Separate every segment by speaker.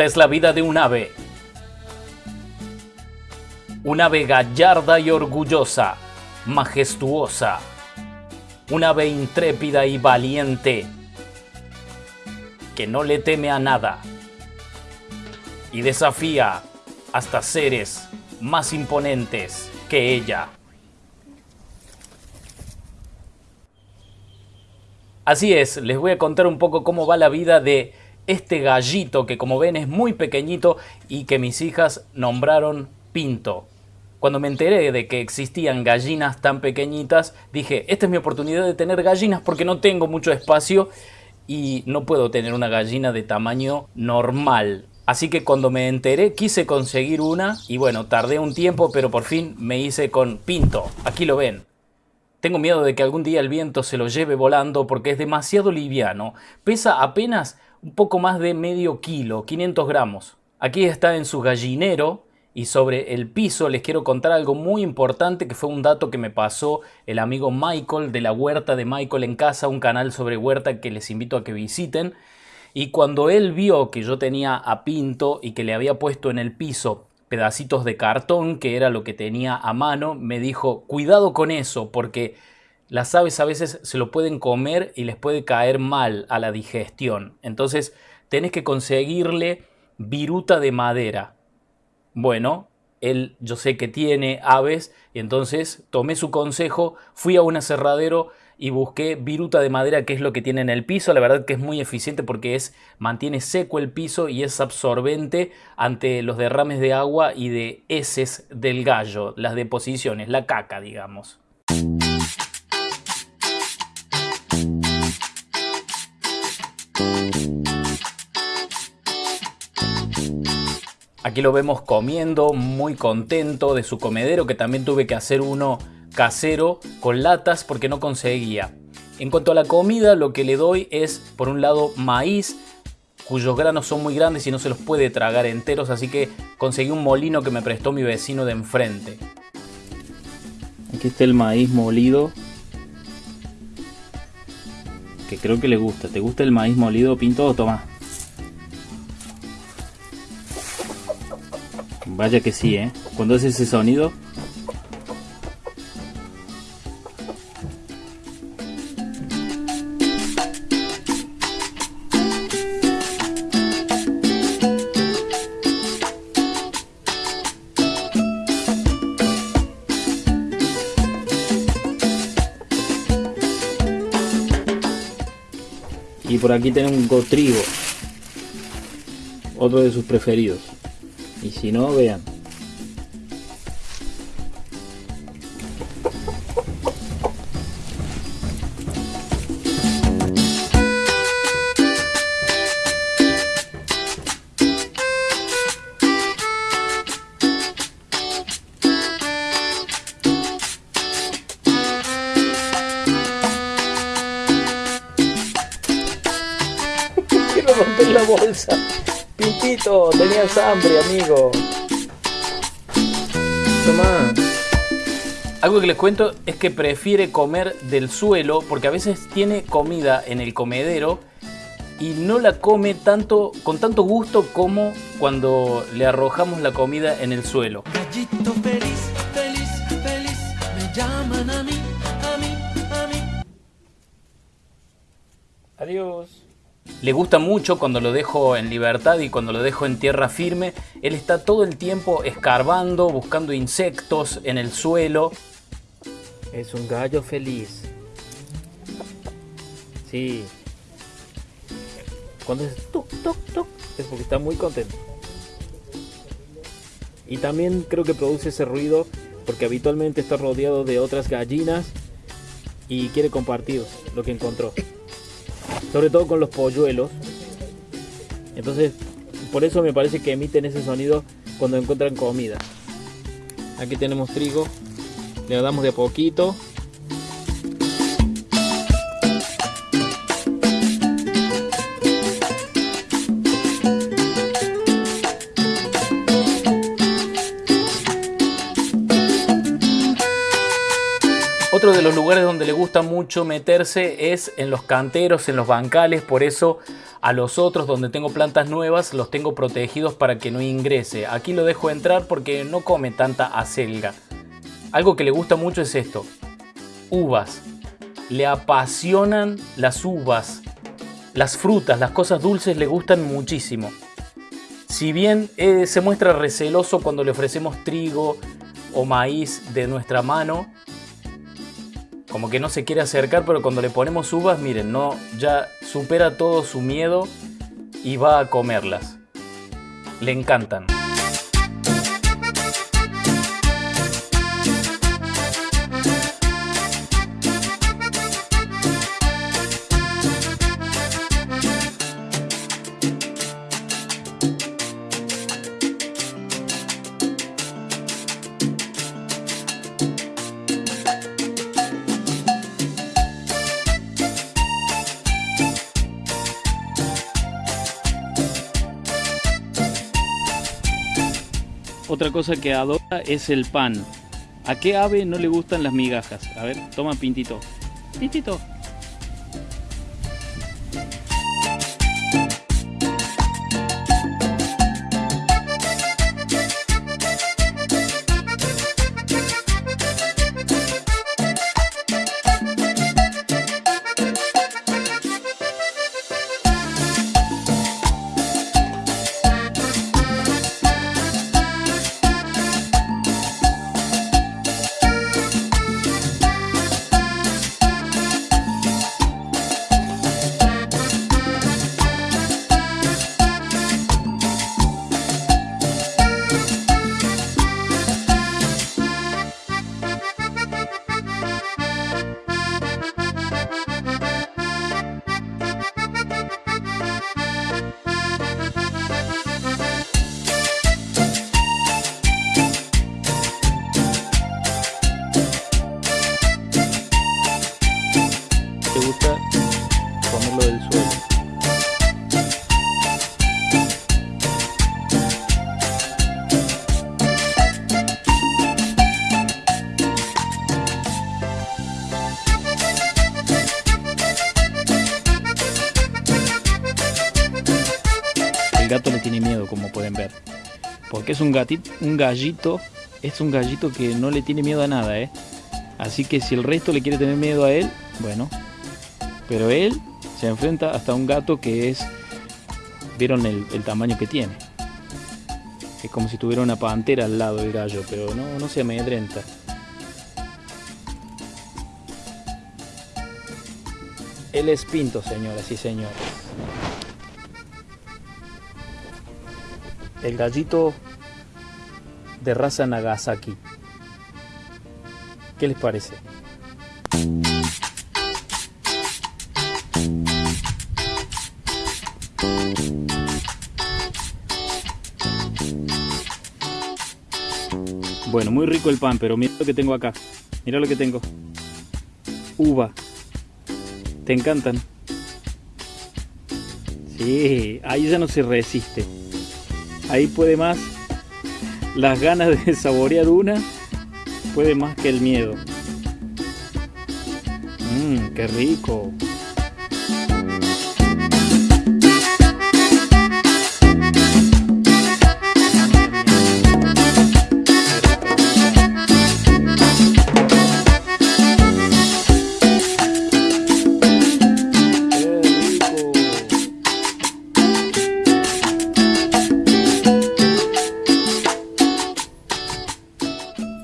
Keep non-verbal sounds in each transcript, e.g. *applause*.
Speaker 1: Esta es la vida de un ave. Un ave gallarda y orgullosa, majestuosa. Un ave intrépida y valiente, que no le teme a nada y desafía hasta seres más imponentes que ella. Así es, les voy a contar un poco cómo va la vida de este gallito que como ven es muy pequeñito y que mis hijas nombraron Pinto. Cuando me enteré de que existían gallinas tan pequeñitas, dije, esta es mi oportunidad de tener gallinas porque no tengo mucho espacio y no puedo tener una gallina de tamaño normal. Así que cuando me enteré quise conseguir una y bueno, tardé un tiempo pero por fin me hice con Pinto. Aquí lo ven. Tengo miedo de que algún día el viento se lo lleve volando porque es demasiado liviano. Pesa apenas un poco más de medio kilo, 500 gramos. Aquí está en su gallinero y sobre el piso les quiero contar algo muy importante que fue un dato que me pasó el amigo Michael de la huerta de Michael en casa, un canal sobre huerta que les invito a que visiten. Y cuando él vio que yo tenía a Pinto y que le había puesto en el piso pedacitos de cartón, que era lo que tenía a mano, me dijo, cuidado con eso, porque las aves a veces se lo pueden comer y les puede caer mal a la digestión. Entonces tenés que conseguirle viruta de madera. Bueno, él yo sé que tiene aves y entonces tomé su consejo, fui a un aserradero y busqué viruta de madera que es lo que tiene en el piso. La verdad que es muy eficiente porque es mantiene seco el piso y es absorbente ante los derrames de agua y de heces del gallo, las deposiciones, la caca digamos. Aquí lo vemos comiendo, muy contento de su comedero, que también tuve que hacer uno casero con latas porque no conseguía. En cuanto a la comida, lo que le doy es, por un lado, maíz, cuyos granos son muy grandes y no se los puede tragar enteros, así que conseguí un molino que me prestó mi vecino de enfrente. Aquí está el maíz molido, que creo que le gusta. ¿Te gusta el maíz molido, Pinto? Toma. Vaya que sí, ¿eh? Cuando hace ese sonido... Y por aquí tenemos un cotrigo, otro de sus preferidos. Y si no, vean. *laughs* Romper la bolsa. Pintito, tenías hambre, amigo. Toma. Algo que les cuento es que prefiere comer del suelo porque a veces tiene comida en el comedero y no la come tanto con tanto gusto como cuando le arrojamos la comida en el suelo.
Speaker 2: Gallito feliz, feliz, feliz, me llaman a mí, a mí, a mí.
Speaker 1: Adiós. Le gusta mucho cuando lo dejo en libertad y cuando lo dejo en tierra firme. Él está todo el tiempo escarbando, buscando insectos en el suelo. Es un gallo feliz. Sí. Cuando es toc, toc, toc, es porque está muy contento. Y también creo que produce ese ruido porque habitualmente está rodeado de otras gallinas y quiere compartir lo que encontró sobre todo con los polluelos. Entonces, por eso me parece que emiten ese sonido cuando encuentran comida. Aquí tenemos trigo, le damos de a poquito. De los lugares donde le gusta mucho meterse es en los canteros, en los bancales, por eso a los otros donde tengo plantas nuevas los tengo protegidos para que no ingrese. Aquí lo dejo entrar porque no come tanta acelga. Algo que le gusta mucho es esto, uvas. Le apasionan las uvas, las frutas, las cosas dulces le gustan muchísimo. Si bien eh, se muestra receloso cuando le ofrecemos trigo o maíz de nuestra mano, como que no se quiere acercar, pero cuando le ponemos uvas, miren, no, ya supera todo su miedo y va a comerlas. Le encantan. Otra cosa que adora es el pan. ¿A qué ave no le gustan las migajas? A ver, toma Pintito. Pintito. Es un gatito, un gallito, es un gallito que no le tiene miedo a nada, ¿eh? Así que si el resto le quiere tener miedo a él, bueno, pero él se enfrenta hasta un gato que es... ¿Vieron el, tamaño que tiene? Es como si tuviera una pantera al lado del gallo, pero no, no se amedrenta. Él es Pinto, señoras y señores. El gallito de raza Nagasaki. ¿Qué les parece? Bueno, muy rico el pan, pero mira lo que tengo acá. Mira lo que tengo. Uva. ¿Te encantan? Sí, ahí ya no se resiste. Ahí puede más las ganas de *laughs* saborear una, puede más que el miedo. Mmm, qué rico.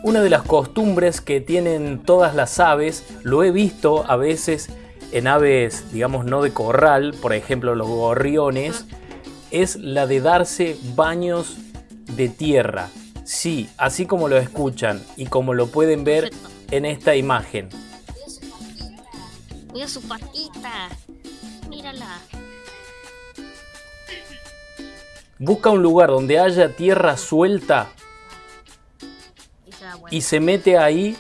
Speaker 1: Una de las costumbres que tienen todas las aves, lo he visto a veces en aves, digamos, no de corral, por ejemplo los gorriones, es la de darse baños de tierra. Sí, así como lo escuchan y como lo pueden ver en esta imagen.
Speaker 3: Mira su patita. Mírala.
Speaker 1: Busca un lugar donde haya tierra suelta y se mete ahí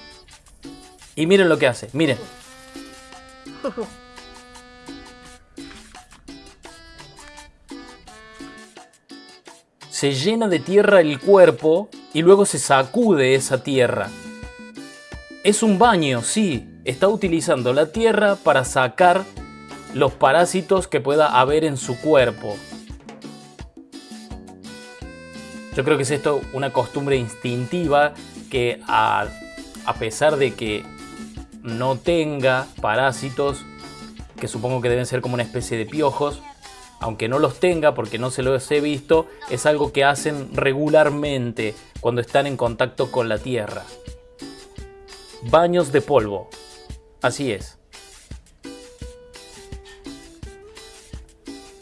Speaker 1: y miren lo que hace, miren. *laughs* Se llena de tierra el cuerpo y luego se sacude esa tierra. Es un baño, sí. Está utilizando la tierra para sacar los parásitos que pueda haber en su cuerpo. Yo creo que es esto una costumbre instintiva que a, a pesar de que no tenga parásitos, que supongo que deben ser como una especie de piojos, aunque no los tenga porque no se los he visto, es algo que hacen regularmente cuando están en contacto con la tierra. Baños de polvo. Así es.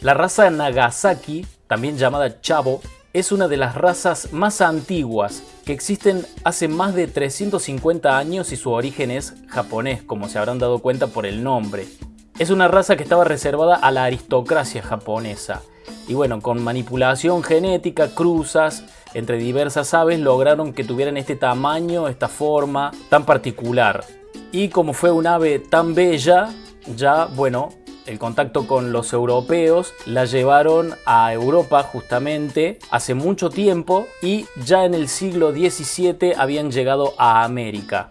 Speaker 1: La raza Nagasaki, también llamada Chavo, es una de las razas más antiguas que existen hace más de 350 años y su origen es japonés, como se habrán dado cuenta por el nombre. Es una raza que estaba reservada a la aristocracia japonesa. Y bueno, con manipulación genética, cruzas entre diversas aves lograron que tuvieran este tamaño, esta forma tan particular. Y como fue un ave tan bella, ya bueno, el contacto con los europeos la llevaron a Europa justamente hace mucho tiempo y ya en el siglo XVII habían llegado a América.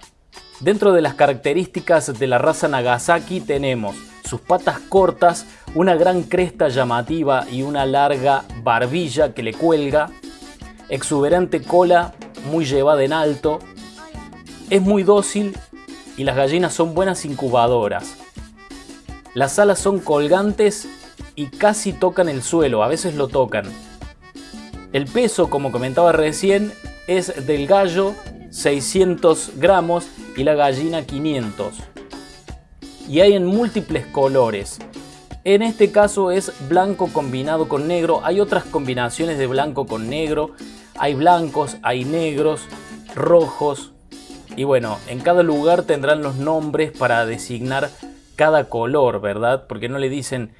Speaker 1: Dentro de las características de la raza Nagasaki tenemos sus patas cortas, una gran cresta llamativa y una larga barbilla que le cuelga, exuberante cola muy llevada en alto, es muy dócil y las gallinas son buenas incubadoras. Las alas son colgantes y casi tocan el suelo, a veces lo tocan. El peso, como comentaba recién, es del gallo 600 gramos y la gallina 500 y hay en múltiples colores. En este caso es blanco combinado con negro. Hay otras combinaciones de blanco con negro. Hay blancos, hay negros, rojos. Y bueno, en cada lugar tendrán los nombres para designar cada color, ¿verdad? Porque no le dicen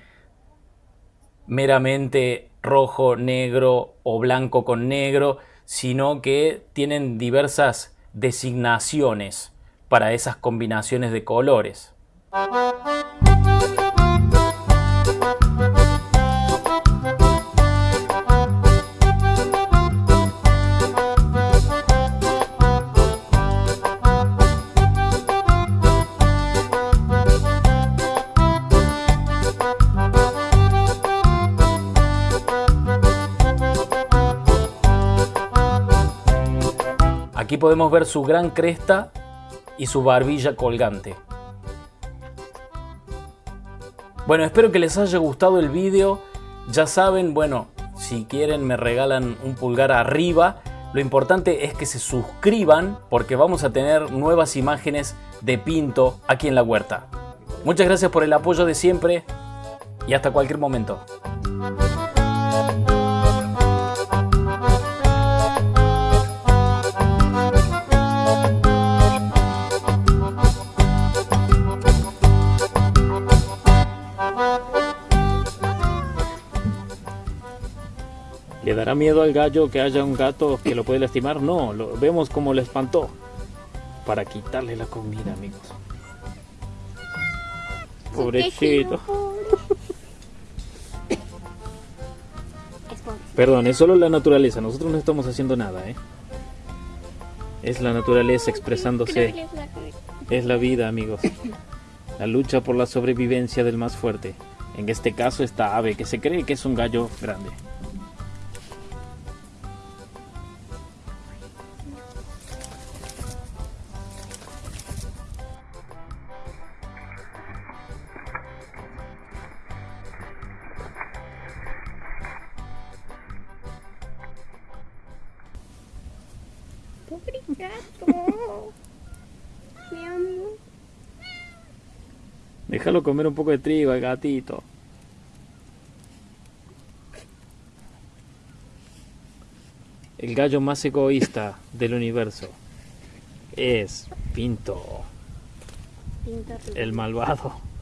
Speaker 1: meramente rojo, negro o blanco con negro, sino que tienen diversas designaciones para esas combinaciones de colores. Podemos ver su gran cresta y su barbilla colgante. Bueno, espero que les haya gustado el vídeo. Ya saben, bueno, si quieren me regalan un pulgar arriba. Lo importante es que se suscriban porque vamos a tener nuevas imágenes de Pinto aquí en la huerta. Muchas gracias por el apoyo de siempre y hasta cualquier momento. ¿Le dará miedo al gallo que haya un gato que lo puede lastimar? No, lo vemos como le espantó. Para quitarle la comida, amigos. Pobrecito. Perdón, es solo la naturaleza. Nosotros no estamos haciendo nada, ¿eh? Es la naturaleza expresándose. Es la vida, amigos. La lucha por la sobrevivencia del más fuerte. En este caso, esta ave que se cree que es un gallo grande. Déjalo comer un poco de trigo al gatito. El gallo más egoísta del universo es Pinto, el malvado.